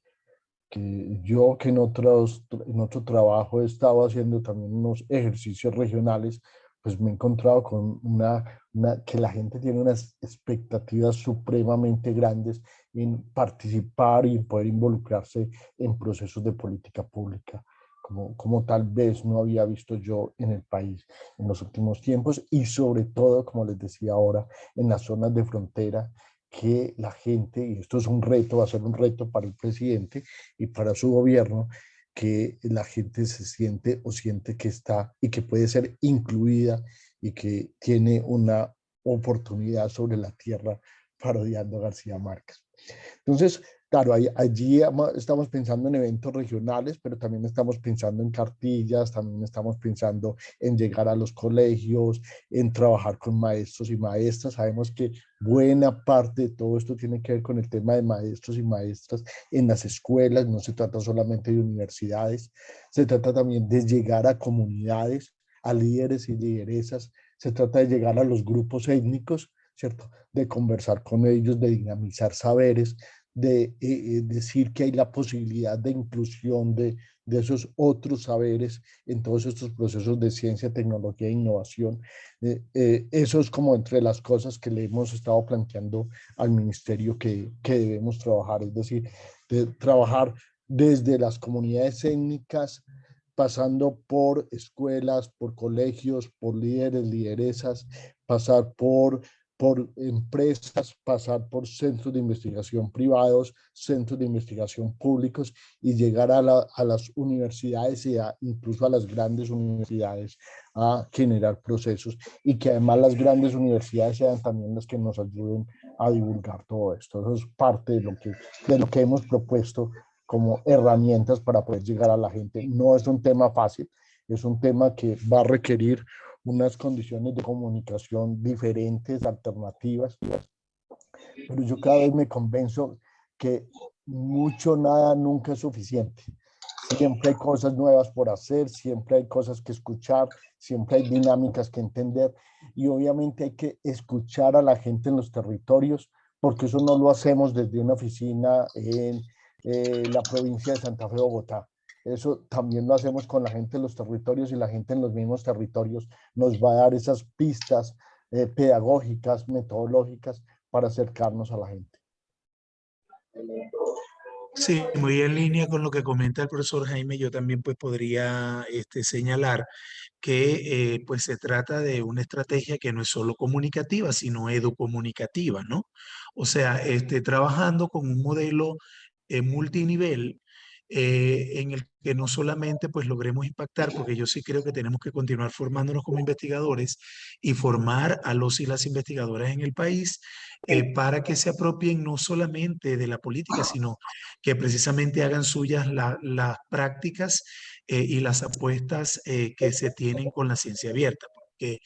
que yo que en, otros, en otro trabajo he estado haciendo también unos ejercicios regionales, pues me he encontrado con una, una, que la gente tiene unas expectativas supremamente grandes en participar y poder involucrarse en procesos de política pública como, como tal vez no había visto yo en el país en los últimos tiempos y sobre todo, como les decía ahora, en las zonas de frontera que la gente, y esto es un reto, va a ser un reto para el presidente y para su gobierno, que la gente se siente o siente que está y que puede ser incluida y que tiene una oportunidad sobre la tierra parodiando a García Márquez. Entonces, Claro, allí estamos pensando en eventos regionales, pero también estamos pensando en cartillas, también estamos pensando en llegar a los colegios, en trabajar con maestros y maestras. Sabemos que buena parte de todo esto tiene que ver con el tema de maestros y maestras en las escuelas, no se trata solamente de universidades, se trata también de llegar a comunidades, a líderes y lideresas, se trata de llegar a los grupos étnicos, ¿cierto? De conversar con ellos, de dinamizar saberes, de eh, eh, decir que hay la posibilidad de inclusión de, de, esos otros saberes en todos estos procesos de ciencia, tecnología e innovación. Eh, eso es como entre las cosas que le hemos estado planteando al ministerio que, que debemos trabajar, es decir, de trabajar desde las comunidades étnicas, pasando por escuelas, por colegios, por líderes, lideresas, pasar por por empresas, pasar por centros de investigación privados, centros de investigación públicos y llegar a, las universidades y incluso a las grandes universidades a generar procesos y que además las grandes universidades sean también las que nos ayuden a divulgar todo esto. Eso es parte de lo que, de lo que hemos propuesto como herramientas para poder llegar a la gente. No es un tema fácil, es un tema que va a requerir unas condiciones de comunicación diferentes, alternativas. Pero yo cada vez me convenzo que mucho, nada, nunca es suficiente. Siempre hay cosas nuevas por hacer, siempre hay cosas que escuchar, siempre hay dinámicas que entender y obviamente hay que escuchar a la gente en los territorios porque eso no lo hacemos desde una oficina en eh, la provincia de Santa Fe, Bogotá. Eso también lo hacemos con la gente en los territorios y la gente en los mismos territorios nos va a dar esas pistas eh, pedagógicas, metodológicas para acercarnos a la gente. Sí, muy en línea con lo que comenta el profesor Jaime, yo también pues podría este, señalar que eh, pues se trata de una estrategia que no es solo comunicativa, sino educomunicativa, ¿no? O sea, este, trabajando con un modelo eh, multinivel eh, en el que no solamente pues logremos impactar, porque yo sí creo que tenemos que continuar formándonos como investigadores y formar a los y las investigadoras en el país eh, para que se apropien no solamente de la política, sino que precisamente hagan suyas las prácticas eh, y las apuestas que se tienen con la ciencia abierta que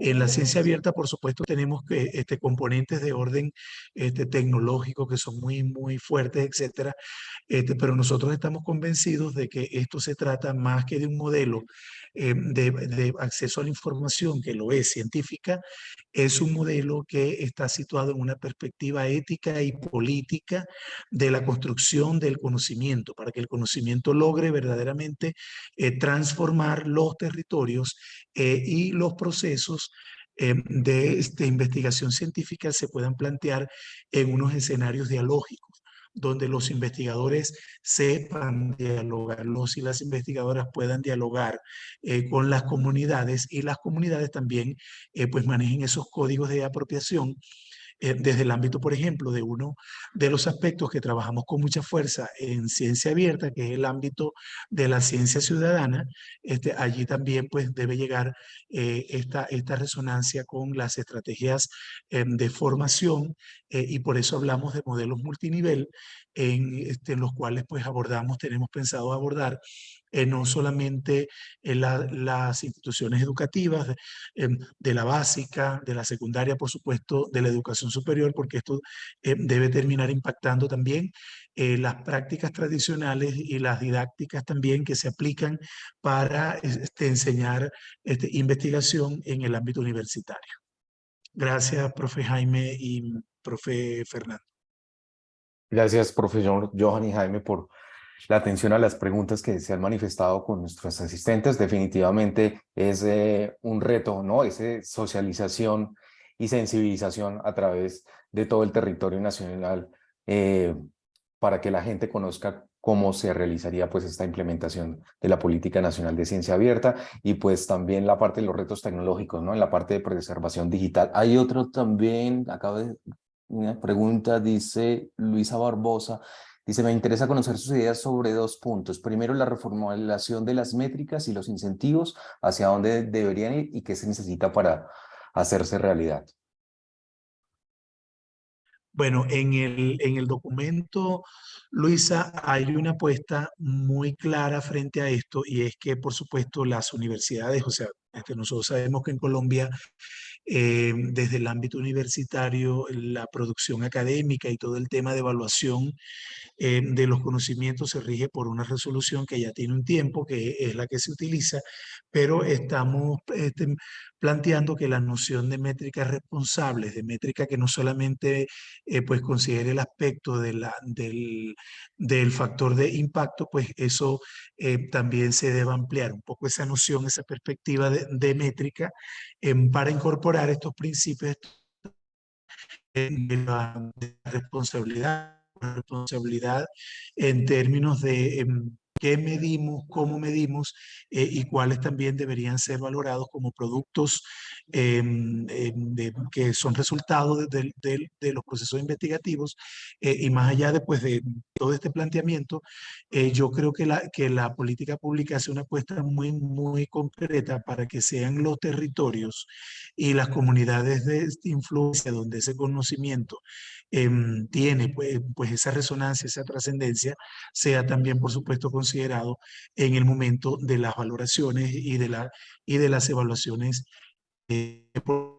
en la ciencia abierta, por supuesto, tenemos que, este, componentes de orden este, tecnológico que son muy, muy fuertes, etcétera. Este, pero nosotros estamos convencidos de que esto se trata más que de un modelo eh, de, de, acceso a la información, que lo es científica, es un modelo que está situado en una perspectiva ética y política de la construcción del conocimiento, para que el conocimiento logre verdaderamente eh, transformar los territorios eh, y los procesos de este, investigación científica se puedan plantear en unos escenarios dialógicos donde los investigadores sepan dialogar, los y las investigadoras puedan dialogar eh, con las comunidades y las comunidades también eh, pues manejen esos códigos de apropiación eh, desde el ámbito, por ejemplo, de uno de los aspectos que trabajamos con mucha fuerza en ciencia abierta, que es el ámbito de la ciencia ciudadana, este, allí también pues debe llegar eh, esta, esta resonancia con las estrategias eh, de formación y por eso hablamos de modelos multinivel en, este, en los cuales pues abordamos, tenemos pensado abordar eh, no solamente en las instituciones educativas, de, em, de, la básica, de la secundaria, por supuesto, de la educación superior, porque esto eh, debe terminar impactando también eh, las prácticas tradicionales y las didácticas también que se aplican para este, enseñar este, investigación en el ámbito universitario. Gracias, profe Jaime y profe Fernando. Gracias, profesor Johan y Jaime, por la atención a las preguntas que se han manifestado con nuestros asistentes. Definitivamente es eh, un reto, ¿no? Esa socialización y sensibilización a través de todo el territorio nacional eh, para que la gente conozca cómo se realizaría pues esta implementación de la Política Nacional de Ciencia Abierta y pues también la parte de los retos tecnológicos, ¿no? En la parte de preservación digital. Hay otro también, acabo de una pregunta, dice Luisa Barbosa, dice, me interesa conocer sus ideas sobre dos puntos. Primero, la reformulación de las métricas y los incentivos, hacia dónde deberían ir y qué se necesita para hacerse realidad. Bueno, en el, en el documento, Luisa, hay una apuesta muy clara frente a esto y es que, por supuesto, las universidades, o sea, este, nosotros sabemos que en Colombia eh, desde el ámbito universitario, la producción académica y todo el tema de evaluación eh, de los conocimientos se rige por una resolución que ya tiene un tiempo, que es la que se utiliza, pero estamos este, planteando que la noción de métricas responsables, de métrica que no solamente eh, pues considere el aspecto de la, del, del, factor de impacto, pues eso también se debe ampliar un poco esa noción, esa perspectiva de, de métrica para incorporar estos principios de la, responsabilidad, responsabilidad en términos de em, qué medimos, cómo medimos eh, y cuáles también deberían ser valorados como productos em, em, que son resultados de, los procesos investigativos eh, y más allá después de todo este planteamiento, eh, yo creo que la, que la política pública hace una apuesta muy, muy concreta para que sean los territorios y las comunidades de influencia donde ese conocimiento Em, tiene pues, pues, esa resonancia, esa trascendencia, sea también, por supuesto, considerado en el momento de las valoraciones y de, la, y de las evaluaciones eh, por,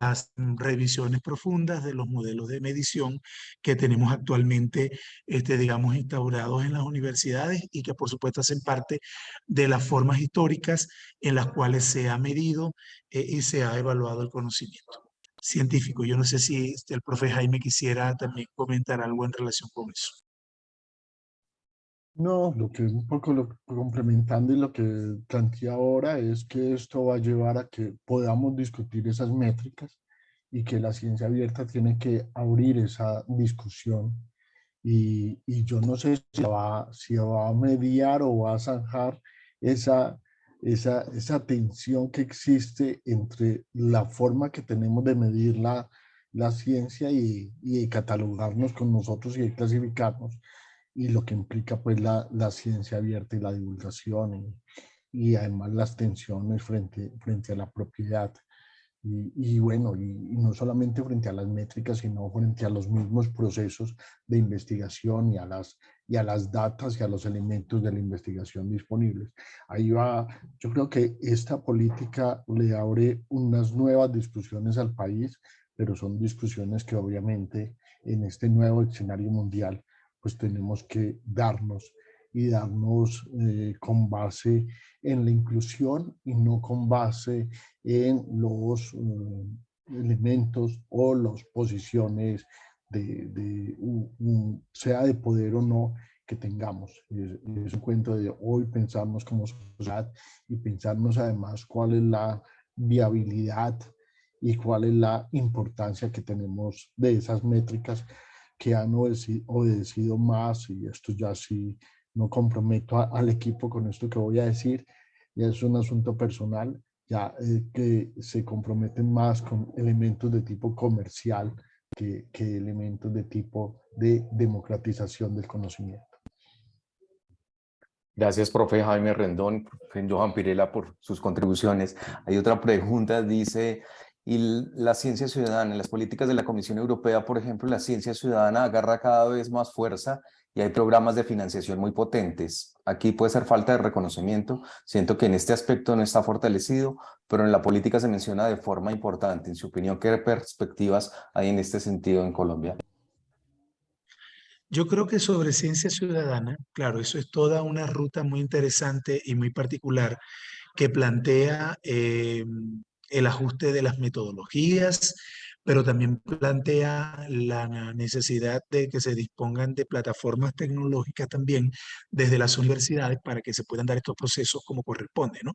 las revisiones profundas de los modelos de medición que tenemos actualmente, este, digamos, instaurados en las universidades y que por supuesto hacen parte de las formas históricas en las cuales se ha medido eh, y se ha evaluado el conocimiento científico. Yo no sé si este, el profe Jaime quisiera también comentar algo en relación con eso. No, lo que un poco lo, complementando y lo que planteé ahora es que esto va a llevar a que podamos discutir esas métricas y que la ciencia abierta tiene que abrir esa discusión. Y, y yo no sé si va, si va a mediar o va a zanjar esa esa, esa tensión que existe entre la forma que tenemos de medir la, la ciencia y, y catalogarnos con nosotros y clasificarnos y lo que implica pues la, la ciencia abierta y la divulgación y, y, además las tensiones frente, frente a la propiedad. Y, bueno, y, no solamente frente a las métricas, sino frente a los mismos procesos de investigación y a las, y a las datas y a los elementos de la investigación disponibles. Ahí va, yo creo que esta política le abre unas nuevas discusiones al país, pero son discusiones que obviamente en este nuevo escenario mundial pues tenemos que darnos y darnos eh, con base en la inclusión y no con base en los eh, elementos o las posiciones de, sea de poder o no que tengamos. Es, es, un cuento de hoy pensarnos como sociedad y pensarnos además cuál es la viabilidad y cuál es la importancia que tenemos de esas métricas que han obedecido más y esto ya sí no comprometo al equipo con esto que voy a decir, ya es un asunto personal, ya eh, que se comprometen más con elementos de tipo comercial que, que elementos de tipo de democratización del conocimiento. Gracias, profe Jaime Rendón, profe Johan Pirela, por sus contribuciones. Hay otra pregunta, dice, y la ciencia ciudadana, en las políticas de la Comisión Europea, por ejemplo, la ciencia ciudadana agarra cada vez más fuerza y hay programas de financiación muy potentes. Aquí puede ser falta de reconocimiento, siento que en este aspecto no está fortalecido, pero en la política se menciona de forma importante. En su opinión, ¿qué perspectivas hay en este sentido en Colombia? Yo creo que sobre ciencia ciudadana, claro, eso es toda una ruta muy interesante y muy particular que plantea eh, el ajuste de las metodologías, pero también plantea la necesidad de que se dispongan de plataformas tecnológicas también desde las universidades para que se puedan dar estos procesos como corresponde. ¿no?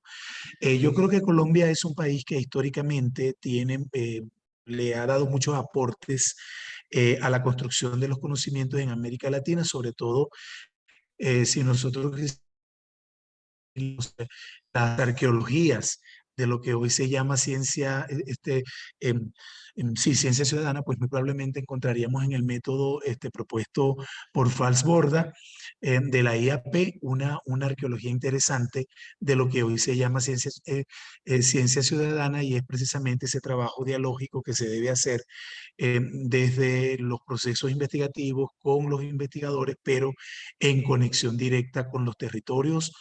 Eh, yo creo que Colombia es un país que históricamente tiene, eh, le ha dado muchos aportes eh, a la construcción de los conocimientos en América Latina, sobre todo si nosotros las arqueologías de lo que hoy se llama ciencia, e, este, em, em, sí, ciencia ciudadana, pues muy probablemente encontraríamos en el método este, propuesto por Falsborda em, de la IAP una, una arqueología interesante de lo que hoy se llama ciencia, eh, eh, ciencia ciudadana y es precisamente ese trabajo dialógico que se debe hacer desde los procesos investigativos con los investigadores, pero en conexión directa con los territorios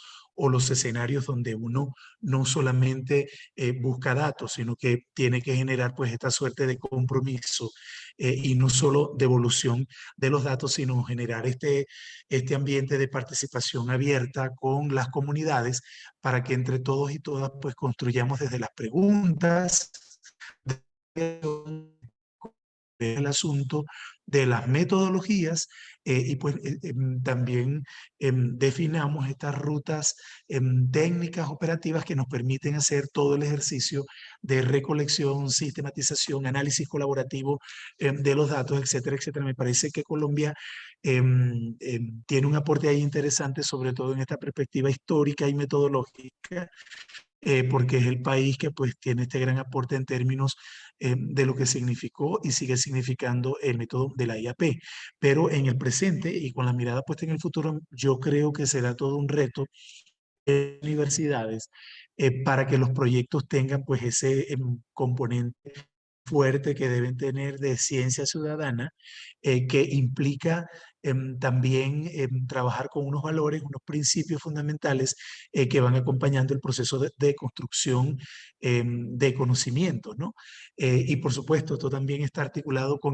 o los escenarios donde uno no solamente eh, busca datos, sino que tiene que generar pues esta suerte de compromiso eh, y no solo devolución de los datos, sino generar este, este ambiente de participación abierta con las comunidades para que entre todos y todas pues construyamos desde las preguntas, el asunto de las metodologías eh, y pues eh, em, también em, definamos estas rutas em, técnicas operativas que nos permiten hacer todo el ejercicio de recolección, sistematización, análisis colaborativo de los datos, etcétera, etcétera. Me parece que Colombia tiene un aporte ahí interesante, sobre todo en esta perspectiva histórica y metodológica, eh, porque es el país que pues tiene este gran aporte en términos eh, de lo que significó y sigue significando el método de la IAP. Pero en el presente y con la mirada puesta en el futuro, yo creo que será todo un reto de universidades eh, para que los proyectos tengan pues ese em, componente fuerte que deben tener de ciencia ciudadana, que implica Em, también em, trabajar con unos valores, unos principios fundamentales eh, que van acompañando el proceso de, construcción em, de conocimiento, ¿no? Eh, y por supuesto, esto también está articulado con,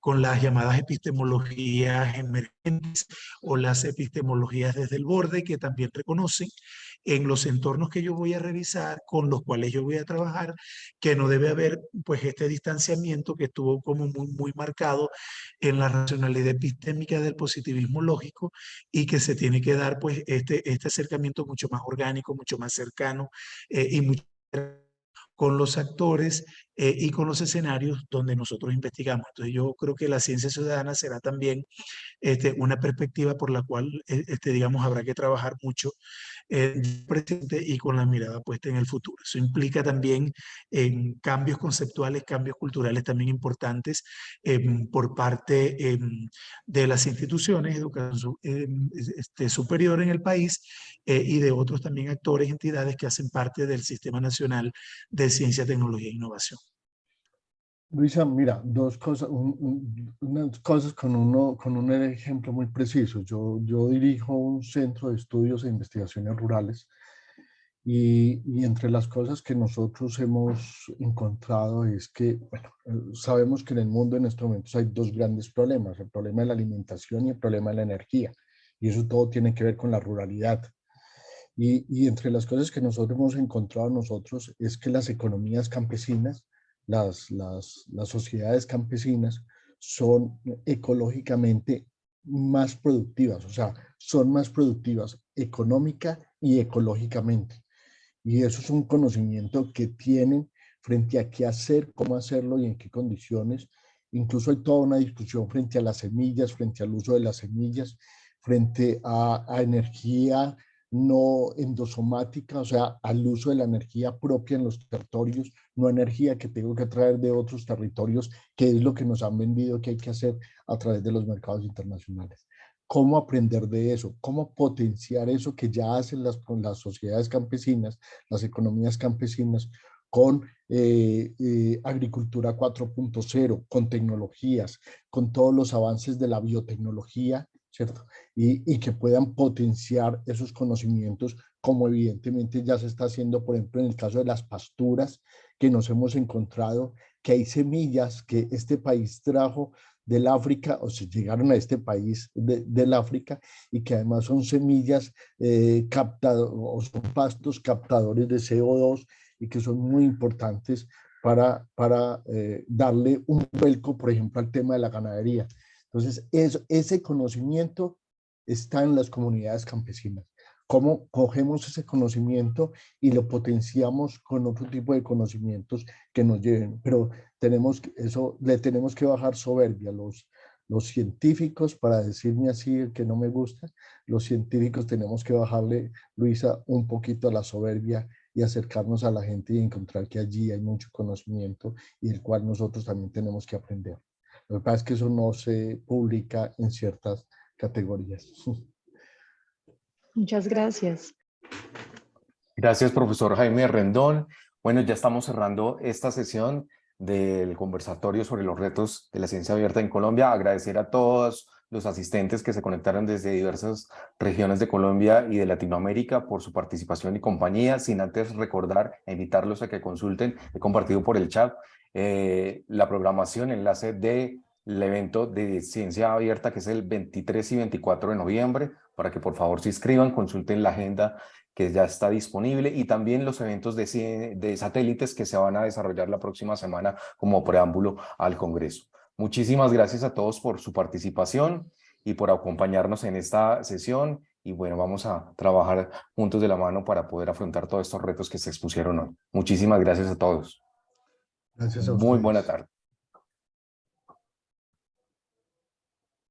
con las llamadas epistemologías emergentes o las epistemologías desde el borde que también reconocen en los entornos que yo voy a revisar, con los cuales yo voy a trabajar, que no debe haber pues este distanciamiento que estuvo como muy, muy marcado en la racionalidad epistémica del positivismo lógico y que se tiene que dar pues este, este acercamiento mucho más orgánico, mucho más cercano eh, y mucho con los actores eh, y con los escenarios donde nosotros investigamos. Entonces yo creo que la ciencia ciudadana será también este, una perspectiva por la cual, eh, este, digamos, habrá que trabajar mucho el presente y con la mirada puesta en el futuro. Eso implica también en cambios conceptuales, cambios culturales también importantes em, por parte em, de las instituciones educación este, superior en el país eh, y de otros también actores, entidades que hacen parte del Sistema Nacional de Ciencia, Tecnología e Innovación. Luisa, mira, dos cosas, unas cosas con, uno, con un ejemplo muy preciso. Yo, yo dirijo un centro de estudios e investigaciones rurales y, y, entre las cosas que nosotros hemos encontrado es que, bueno, sabemos que en el mundo en estos momentos hay dos grandes problemas, el problema de la alimentación y el problema de la energía. Y eso todo tiene que ver con la ruralidad. Y, y entre las cosas que nosotros hemos encontrado nosotros es que las economías campesinas las, las, las sociedades campesinas son ecológicamente más productivas, o sea, son más productivas económica y ecológicamente. Y eso es un conocimiento que tienen frente a qué hacer, cómo hacerlo y en qué condiciones. Incluso hay toda una discusión frente a las semillas, frente al uso de las semillas, frente a, a energía no endosomática, o sea, al uso de la energía propia en los territorios, no energía que tengo que traer de otros territorios, que es lo que nos han vendido que hay que hacer a través de los mercados internacionales. ¿Cómo aprender de eso? ¿Cómo potenciar eso que ya hacen las, las sociedades campesinas, las economías campesinas, con eh, eh, agricultura 4.0, con tecnologías, con todos los avances de la biotecnología, ¿cierto? Y, y, que puedan potenciar esos conocimientos, como evidentemente ya se está haciendo, por ejemplo, en el caso de las pasturas, que nos hemos encontrado que hay semillas que este país trajo del África, o se llegaron a este país de, del África, y que además son semillas eh, captado, o son pastos captadores de CO2 y que son muy importantes para, para eh, darle un vuelco, por ejemplo, al tema de la ganadería. Entonces, es, ese conocimiento está en las comunidades campesinas. Cómo cogemos ese conocimiento y lo potenciamos con otro tipo de conocimientos que nos lleven. Pero tenemos eso, le tenemos que bajar soberbia. Los, los científicos, para decirme así que no me gusta, los científicos tenemos que bajarle, Luisa, un poquito a la soberbia y acercarnos a la gente y encontrar que allí hay mucho conocimiento y el cual nosotros también tenemos que aprender. Lo que pasa es que eso no se publica en ciertas categorías. Muchas gracias. Gracias, profesor Jaime Rendón. Bueno, ya estamos cerrando esta sesión del conversatorio sobre los retos de la ciencia abierta en Colombia. Agradecer a todos los asistentes que se conectaron desde diversas regiones de Colombia y de Latinoamérica por su participación y compañía, sin antes recordar e invitarlos a que consulten, he compartido por el chat, eh, la programación, enlace del evento de ciencia abierta que es el 23 y 24 de noviembre, para que por favor se inscriban, consulten la agenda que ya está disponible y también los eventos de, de satélites que se van a desarrollar la próxima semana como preámbulo al Congreso. Muchísimas gracias a todos por su participación y por acompañarnos en esta sesión. Y bueno, vamos a trabajar juntos de la mano para poder afrontar todos estos retos que se expusieron hoy. Muchísimas gracias a todos. Gracias a Muy buena tarde.